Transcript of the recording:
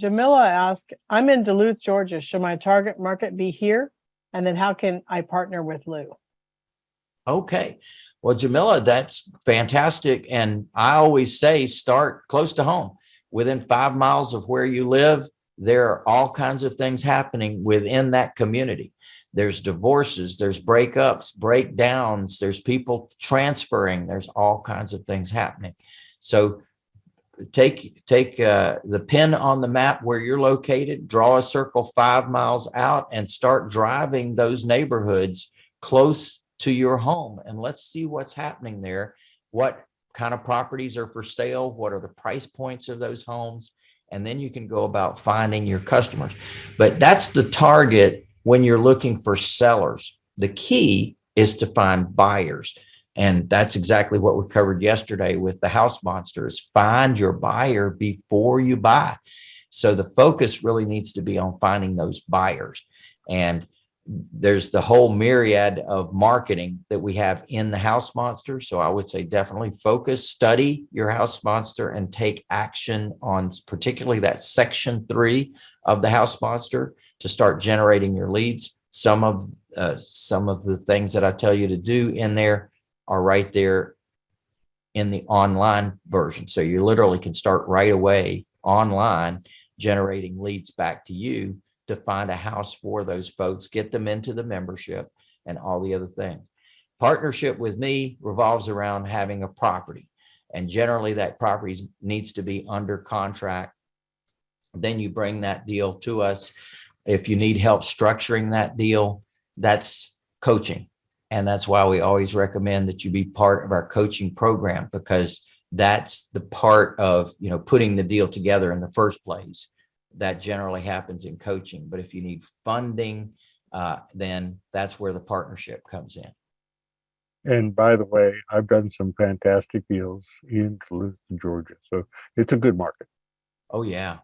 Jamila asked, I'm in Duluth, Georgia. Should my target market be here? And then how can I partner with Lou? Okay. Well, Jamila, that's fantastic. And I always say start close to home. Within five miles of where you live, there are all kinds of things happening within that community. There's divorces, there's breakups, breakdowns, there's people transferring, there's all kinds of things happening. So take take uh, the pin on the map where you're located, draw a circle five miles out and start driving those neighborhoods close to your home and let's see what's happening there. What kind of properties are for sale? What are the price points of those homes? And then you can go about finding your customers. But that's the target when you're looking for sellers. The key is to find buyers. And that's exactly what we covered yesterday with the house monster is find your buyer before you buy. So the focus really needs to be on finding those buyers. And there's the whole myriad of marketing that we have in the house monster. So I would say definitely focus, study your house monster and take action on particularly that section three of the house monster to start generating your leads. Some of uh, some of the things that I tell you to do in there are right there in the online version. So you literally can start right away online generating leads back to you to find a house for those folks, get them into the membership and all the other things. Partnership with me revolves around having a property and generally that property needs to be under contract. Then you bring that deal to us. If you need help structuring that deal, that's coaching. And that's why we always recommend that you be part of our coaching program because that's the part of, you know, putting the deal together in the first place that generally happens in coaching. But if you need funding, uh, then that's where the partnership comes in. And by the way, I've done some fantastic deals in Duluth, Georgia. So it's a good market. Oh, yeah.